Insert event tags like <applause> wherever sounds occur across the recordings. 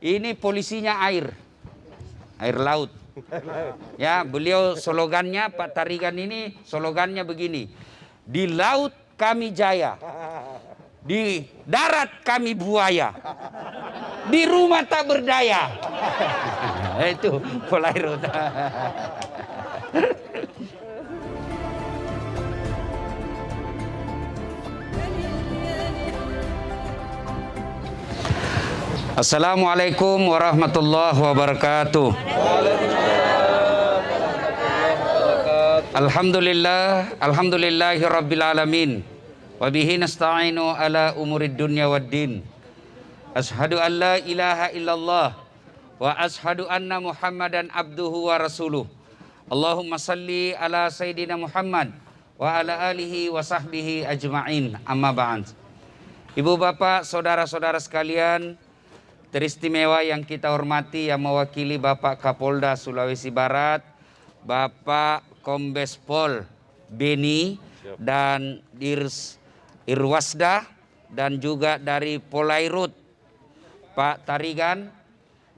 Ini polisinya air. Air laut. Ya, beliau slogannya Pak Tarigan ini slogannya begini. Di laut kami jaya. Di darat kami buaya. Di rumah tak berdaya. <laughs> Itu Polairut. <laughs> Assalamualaikum warahmatullahi wabarakatuh. Alhamdulillah, alhamdulillahi rabbil alamin. Wa bihi nasta'inu ala umurid dunya waddin. Ashhadu an la ilaha illallah wa ashhadu anna Muhammadan abduhu wa rasuluh. Allahumma salli ala sayyidina Muhammad wa ala alihi wa sahbihi ajma'in. Amma ba'd. Ibu bapak, saudara-saudara sekalian, teristimewa yang kita hormati yang mewakili Bapak Kapolda Sulawesi Barat, Bapak Kombes Pol Beni dan Dirs Irwasda dan juga dari Polairut Pak Tarigan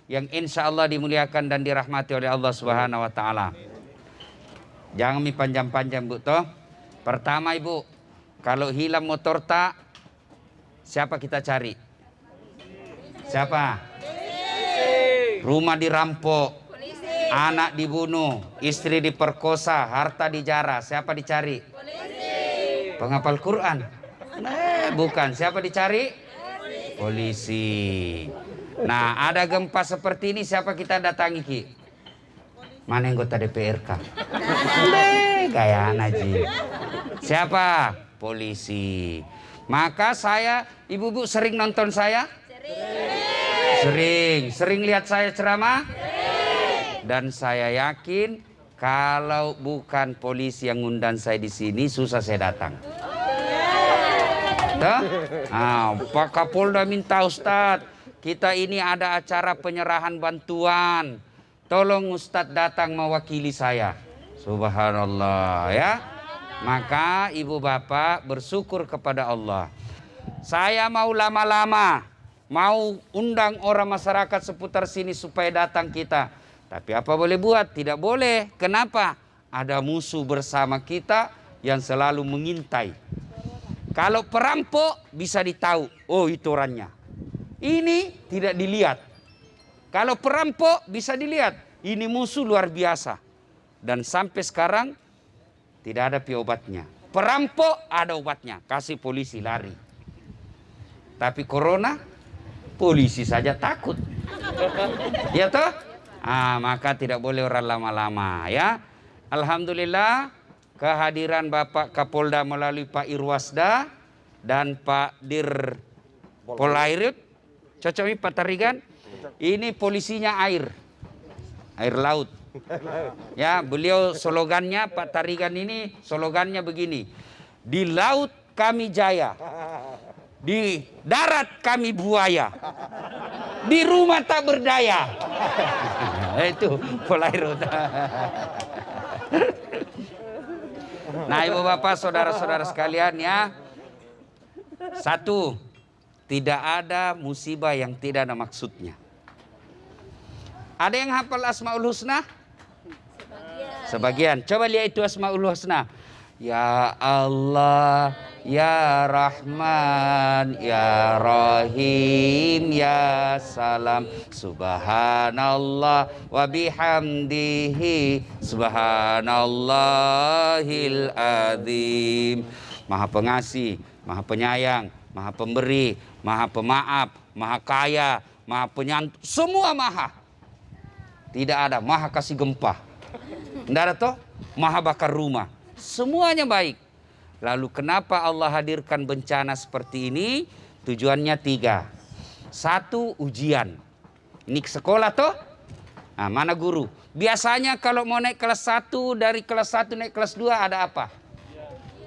yang insya Allah dimuliakan dan dirahmati oleh Allah Subhanahu Wa Taala. Jangan mi panjang-panjang bu toh. Pertama ibu, kalau hilang motor tak, siapa kita cari? Siapa? Rumah dirampok, anak dibunuh, istri diperkosa, harta dijara. Siapa dicari? Penghafal Quran. Eh, bukan. Siapa dicari? Polisi. Nah, ada gempa seperti ini siapa kita datangi Ki? Mana anggota DPRK? Kayak Naji. Siapa? Polisi. Maka saya, ibu-ibu sering nonton saya? Sering, sering lihat saya ceramah? Dan saya yakin kalau bukan polisi yang ngundang saya di sini susah saya datang. Tuh? Nah, Pak Kapolda minta Ustadz, kita ini ada acara penyerahan bantuan. Tolong Ustadz datang mewakili saya. Subhanallah ya. Maka ibu bapak bersyukur kepada Allah. Saya mau lama-lama mau undang orang masyarakat seputar sini supaya datang kita. Tapi apa boleh buat? Tidak boleh. Kenapa? Ada musuh bersama kita yang selalu mengintai. Kalau perampok bisa ditahu, oh itu orangnya. Ini tidak dilihat. Kalau perampok bisa dilihat, ini musuh luar biasa. Dan sampai sekarang tidak ada obatnya. Perampok ada obatnya, kasih polisi lari. Tapi corona polisi saja takut. <laughs> Ya toh? Ah, maka tidak boleh orang lama-lama ya. Alhamdulillah kehadiran Bapak Kapolda melalui Pak Irwasda dan Pak Dir Polairut. Cocok Pak Tarigan? Ini polisinya air. Air laut. Ya, beliau slogannya Pak Tarigan ini slogannya begini. Di laut kami jaya. Di darat kami buaya. Di rumah tak berdaya. <laughs> Itu Polairut. <laughs> Nah ibu bapak saudara-saudara sekalian ya. Satu, tidak ada musibah yang tidak ada maksudnya. Ada yang hafal Asmaul Husna? Sebagian. Sebagian. Coba lihat itu Asmaul Husna. Ya Allah, Ya Rahman, Ya Rahim, Ya Salam. Subhanallah wa bihamdihi Subhanallahil azim. Maha pengasih, maha penyayang, maha pemberi, maha pemaaf, maha kaya, maha penyantun Semua maha. Tidak ada maha kasih gempa. Tidak ada toh? Maha bakar rumah. Semuanya baik. Lalu kenapa Allah hadirkan bencana seperti ini? Tujuannya tiga. Satu, ujian. Ini sekolah toh? Nah, mana guru? Biasanya kalau mau naik kelas satu dari kelas satu naik kelas dua ada apa?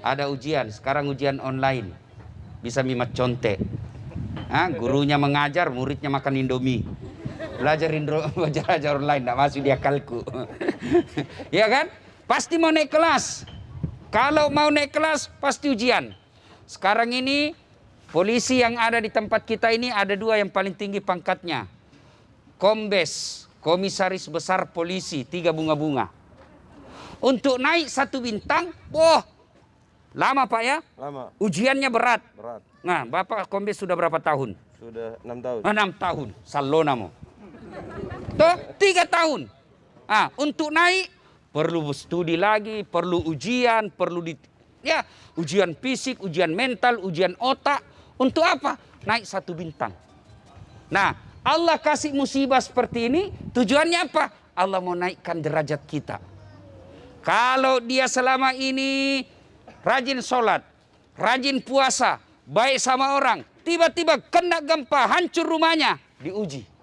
Ada ujian. Sekarang ujian online. Bisa mimat contek. Nah, gurunya mengajar, muridnya makan indomie. Belajar indro, belajar online, tidak masuk di akalku. <laughs> ya kan? Pasti mau naik kelas. Kalau mau naik kelas pasti ujian. Sekarang ini polisi yang ada di tempat kita ini ada dua yang paling tinggi pangkatnya. kombes, komisaris besar polisi, tiga bunga-bunga. Untuk naik satu bintang, wah, lama Pak ya? Lama, Ujiannya berat. berat. Nah, Bapak kombes sudah berapa tahun? Sudah enam tahun. Enam tahun. Salonamo. Tuh, tiga tahun. Ah, untuk naik perlu studi lagi, perlu ujian, perlu di ya ujian fisik, ujian mental, ujian otak. Untuk apa? Naik satu bintang. Nah, Allah kasih musibah seperti ini, tujuannya apa? Allah mau naikkan derajat kita. Kalau dia selama ini rajin sholat, rajin puasa, baik sama orang, tiba-tiba kena gempa, hancur rumahnya, diuji.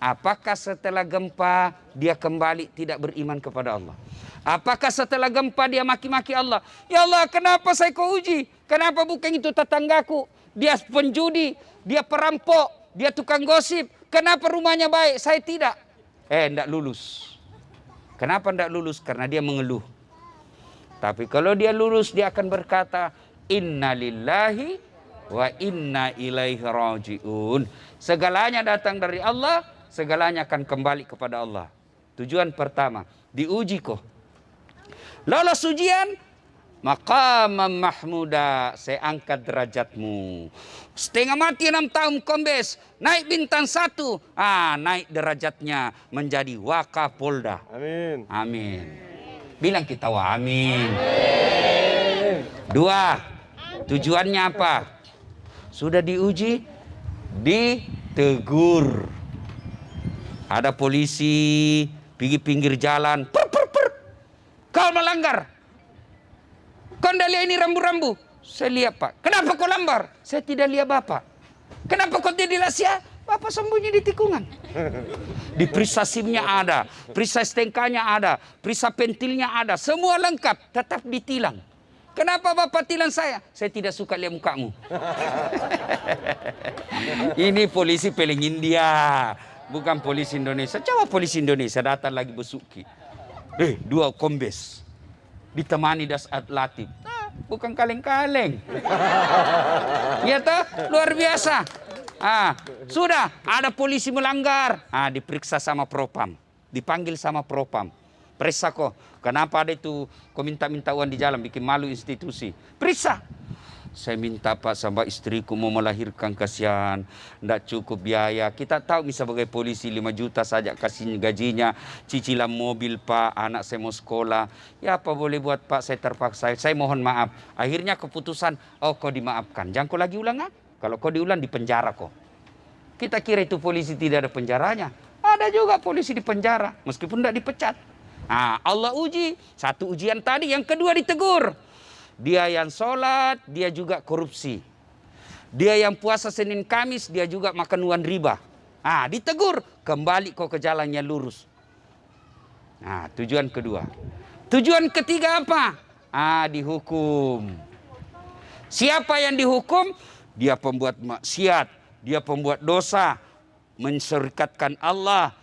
Apakah setelah gempa dia kembali tidak beriman kepada Allah? Apakah setelah gempa dia maki-maki Allah? Ya Allah, kenapa saya kau uji? Kenapa bukan itu tetanggaku? Dia penjudi, dia perampok, dia tukang gosip. Kenapa rumahnya baik, saya tidak? Eh, tidak lulus. Kenapa tidak lulus? Karena dia mengeluh. Tapi kalau dia lulus, dia akan berkata, Inna lillahi wa inna ilaihi raji'un. Segalanya datang dari Allah, segalanya akan kembali kepada Allah. Tujuan pertama, diuji kok. Lolos ujian, maqamam mahmuda, saya angkat derajatmu. Setengah mati enam tahun kombes, naik bintang satu, ah naik derajatnya menjadi wakapolda. Amin. Amin. Bilang kita wah amin. Dua, tujuannya apa? Sudah diuji, ditegur. Ada polisi pergi pinggir jalan, per, per, per. Kau melanggar. Kau tidak lihat ini rambu-rambu? Saya lihat pak. Kenapa kau lambar? Saya tidak lihat bapak. Kenapa kau tidak sia? Bapak sembunyi di tikungan. <laughs> Di perisa SIM-nya ada, perisa STNK-nya ada, perisa pentilnya ada, semua lengkap, tetap ditilang. Kenapa Bapak tilang saya? Saya tidak suka lihat mukamu. <laughs> Ini polisi peling India, bukan polisi Indonesia. Coba polisi Indonesia datang lagi besuki. Eh, dua kombes. Ditemani dasat latif. Ah, bukan kaleng-kaleng. <laughs> Ya toh, luar biasa. Ah, sudah ada polisi melanggar. Ah, diperiksa sama propam. Dipanggil sama propam. Periksa kok. Kenapa ada itu kau minta-minta uang di jalan bikin malu institusi. Periksa. Saya minta Pak sama istriku mau melahirkan kasihan, tidak cukup biaya. Kita tahu bisa sebagai polisi 5 juta saja kasih gajinya, cicilan mobil Pak, anak saya mau sekolah. Ya apa boleh buat Pak, saya terpaksa. Saya mohon maaf. Akhirnya keputusan, oh kau dimaafkan. Jangan kau lagi ulang ah. Kalau kau diulang di penjara kok. Kita kira itu polisi tidak ada penjaranya. Ada juga polisi di penjara, meskipun tidak dipecat. Nah, Allah uji. Satu ujian tadi, yang kedua ditegur. Dia yang sholat, dia juga korupsi. Dia yang puasa Senin Kamis, dia juga makan uang riba. Nah, ditegur, kembali kau ke jalan yang lurus. Nah, tujuan kedua. Tujuan ketiga apa? Ah, dihukum. Siapa yang dihukum? Dia pembuat maksiat, dia pembuat dosa, menserikatkan Allah,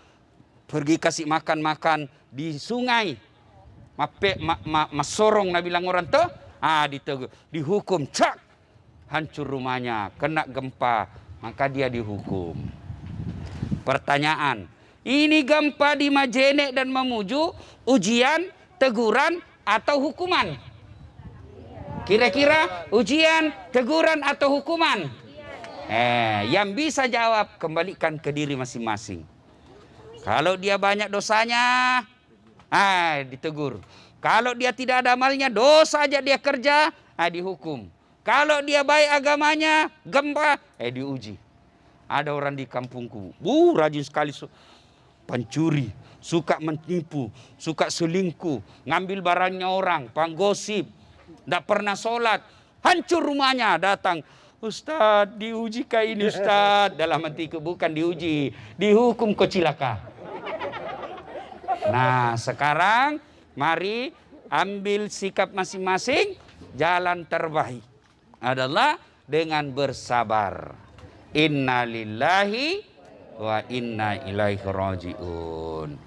pergi kasih makan-makan di sungai. Mape, ma, ma, masorong na bilang orang tuh, ah ditegur, dihukum, cak, hancur rumahnya, kena gempa, maka dia dihukum. Pertanyaan, ini gempa di Majene dan Mamuju, ujian, teguran, atau hukuman? Kira-kira ujian, teguran, atau hukuman? Eh, yang bisa jawab kembalikan ke diri masing-masing. Kalau dia banyak dosanya, ah ditegur. Kalau dia tidak ada amalnya, dosa aja dia kerja, ah dihukum. Kalau dia baik agamanya, gempa, eh diuji. Ada orang di kampungku, bu rajin sekali pencuri, suka menipu, suka selingkuh, ngambil barangnya orang, panggosip, tidak pernah sholat, hancur rumahnya, datang, Ustadz diuji kayak ini Ustadz dalam hatiku bukan diuji dihukum kau cilaka nah sekarang mari ambil sikap masing-masing jalan terbaik adalah dengan bersabar innalillahi wa inna ilaihi rajiun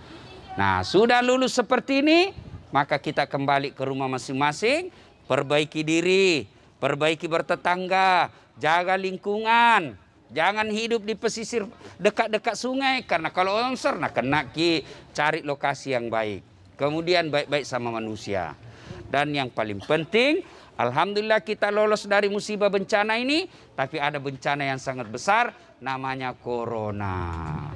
nah sudah lulus seperti ini maka kita kembali ke rumah masing-masing perbaiki diri perbaiki bertetangga, jaga lingkungan. Jangan hidup di pesisir dekat-dekat sungai karena kalau longsor nah kena ki cari lokasi yang baik. Kemudian baik-baik sama manusia. Dan yang paling penting, alhamdulillah kita lolos dari musibah bencana ini, tapi ada bencana yang sangat besar namanya corona.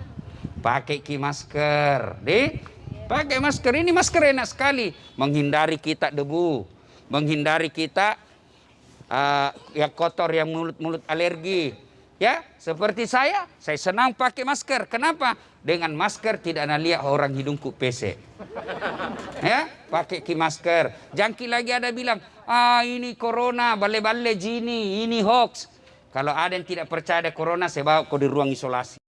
Pakai ki masker, deh. Pakai masker ini masker enak sekali menghindari kita debu, menghindari kita uh, yang kotor yang mulut-mulut alergi, Ya, seperti saya, saya senang pakai masker. Kenapa? Dengan masker tidak ada lihat orang hidungku pesek. Ya, pakai ki masker. Jangki lagi ada bilang, ah ini corona, bale-bale jini, ini hoax. Kalau ada yang tidak percaya ada corona, saya bawa kau di ruang isolasi.